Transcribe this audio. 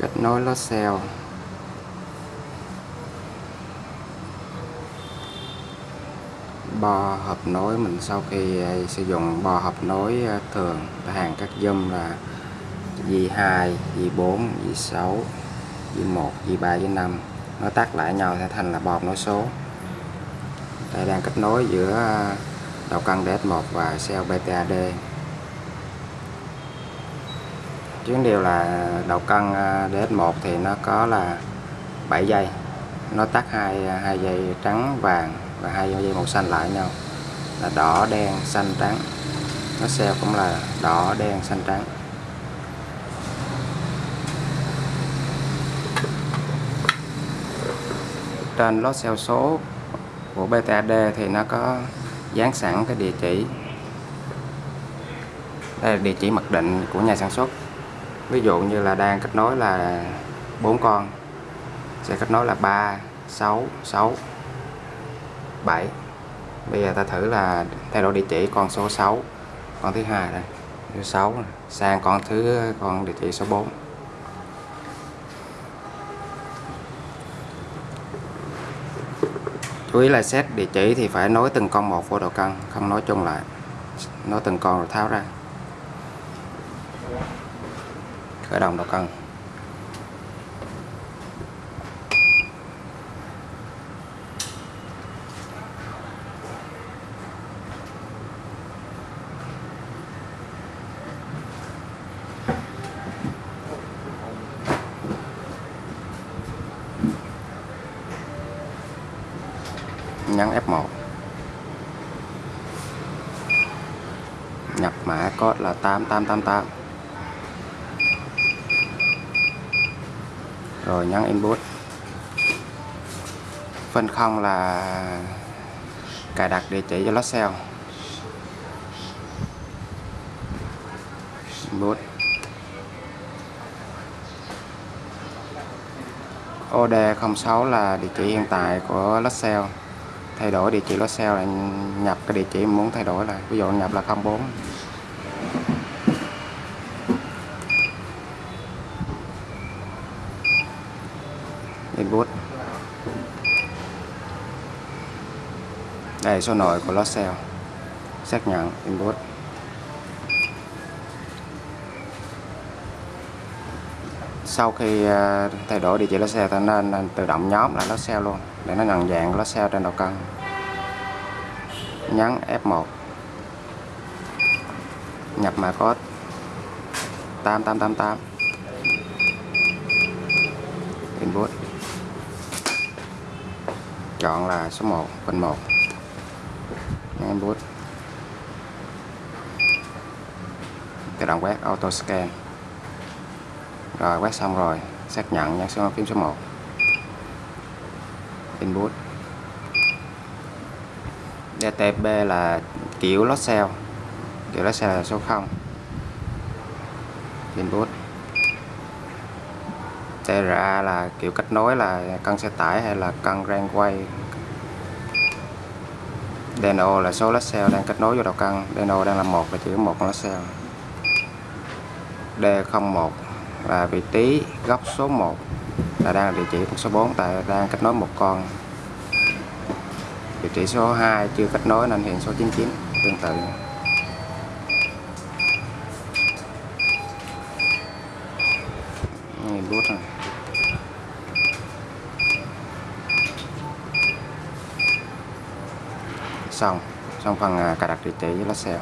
kết nối lót cell bo hợp nối mình sau khi à, sử dụng bo hợp nối à, thường hàng các dâm là dì 2, dì 4, dì 6, dì 1, dì 3, dì 5 nó tắt lại nhau sẽ thành là bo hợp nối số. Đây đang kết nối giữa à, đầu cân DS1 và cell BTAD chuyến điều là đầu cân à, DS1 thì nó có là 7 dây, nó tắt hai à, hai dây trắng vàng và hai dây màu xanh lại nhau. Là đỏ đen xanh trắng. Nó xeo cũng là đỏ đen xanh trắng. Trên lót xeo số của BTAD thì nó có dán sẵn cái địa chỉ. Đây là địa chỉ mặc định của nhà sản xuất ví dụ như là đang kết nối là bốn con, sẽ kết nối là 3 6 6 7 bây giờ ta thử là thay đổi địa chỉ con số 6 con thứ hai đây, thứ 6 sang con thứ, con địa chỉ số 4 chú ý là xét địa chỉ thì phải nối từng con một vô độ cân, không nói chung lại, nối từng con rồi tháo ra. Khởi động đầu cần nhấn F1 nhập mã code là 8888 rồi nhấn input phân không là cài đặt địa chỉ cho lót cell input OD06 là địa chỉ hiện tại của lót cell thay đổi địa chỉ lót cell là nhập cái địa chỉ muốn thay đổi là, ví dụ nhập là 04 input đây số nội của lót cell xác nhận input sau khi à, thay đổi địa chỉ lót xe, ta nên à, tự động nhóm lại lót xe luôn để nó nhận dạng lót xe trên đầu cân. Nhấn F1 nhập mã code. 8888 input chọn là số 1 phần 1 input tự động quét, auto scan. Rồi, quét xong rồi, xác nhận nhấn số phím số 1 input DTP là kiểu lót cell. Kiểu lót cell là số 0 input TRA là kiểu kết nối là cân xe tải hay là cân rang quay. DNO là số lót cell đang kết nối vô đầu cân. DNO đang là một là chỉ có một con lót cell D01 là vị trí góc số 1 là đang là địa chỉ số 4 tại đang kết nối một con. Địa chỉ số 2 chưa kết nối nên hiện số 99 tương tự nhìn bút này xong xong phần à, cài đặt địa chỉ với lá xe.